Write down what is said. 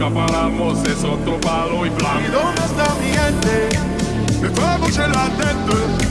caparamos es otro palo y plan. ¿Y dónde está mi gente? Me fue se la tête.